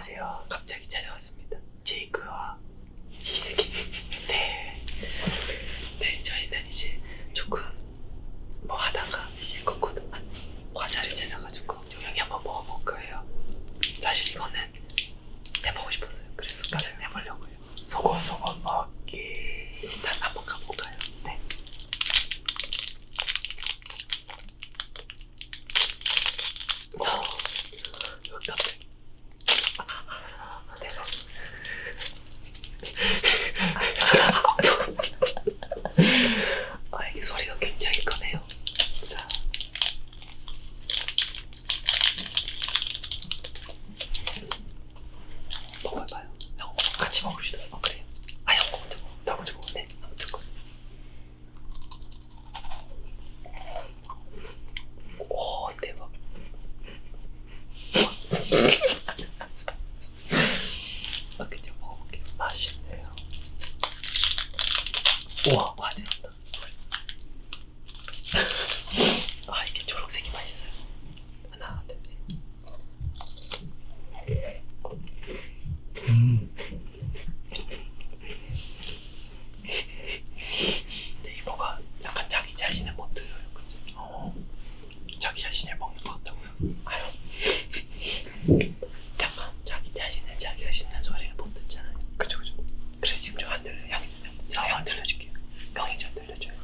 안녕하세요. 갑자기 찾아왔습니다. 제이크와 이스기. 네. 네, 저희는 이제 조금 뭐 하다가 이제 코코넛 과자를 찾아가지고 요양이 한번 먹어볼 거예요. 사실 이거는 해보고 싶었어요. 그래서 과자 해보려고요. 속옷, 속옷. 이렇게 먹어볼게요. 맛있네요. 우와, 와, 대단다. 아, 이게 초록색이 맛있어요. 하나, 둘, 셋. 음. 네이버가 약간 자기 자신의 못 들어요. 그죠? 어. 자기 자신을 먹는 것 같다고요? 아유, 명이 좀 달려줘요.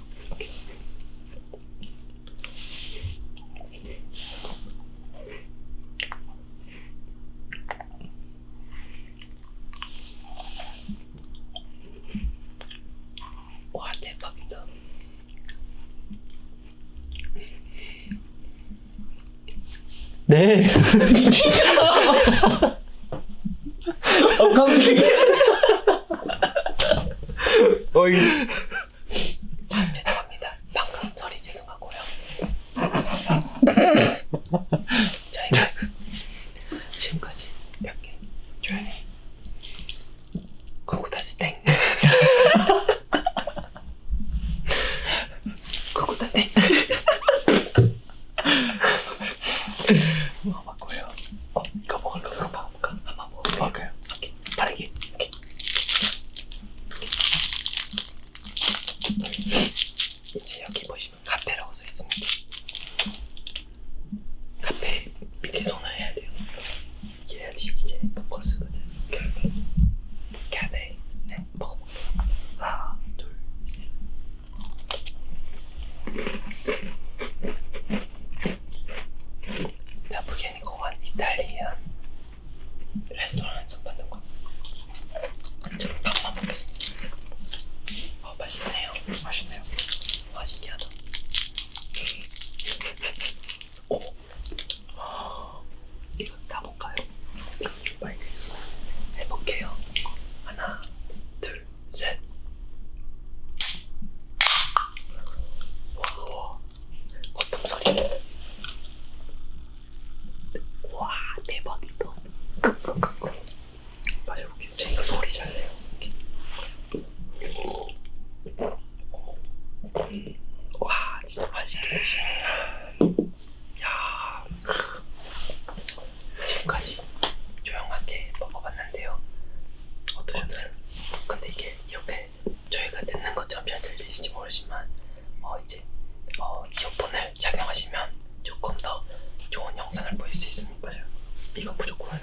네. 어 깜짝이야. 어이. 보일 수 있습니다. 이거 무조건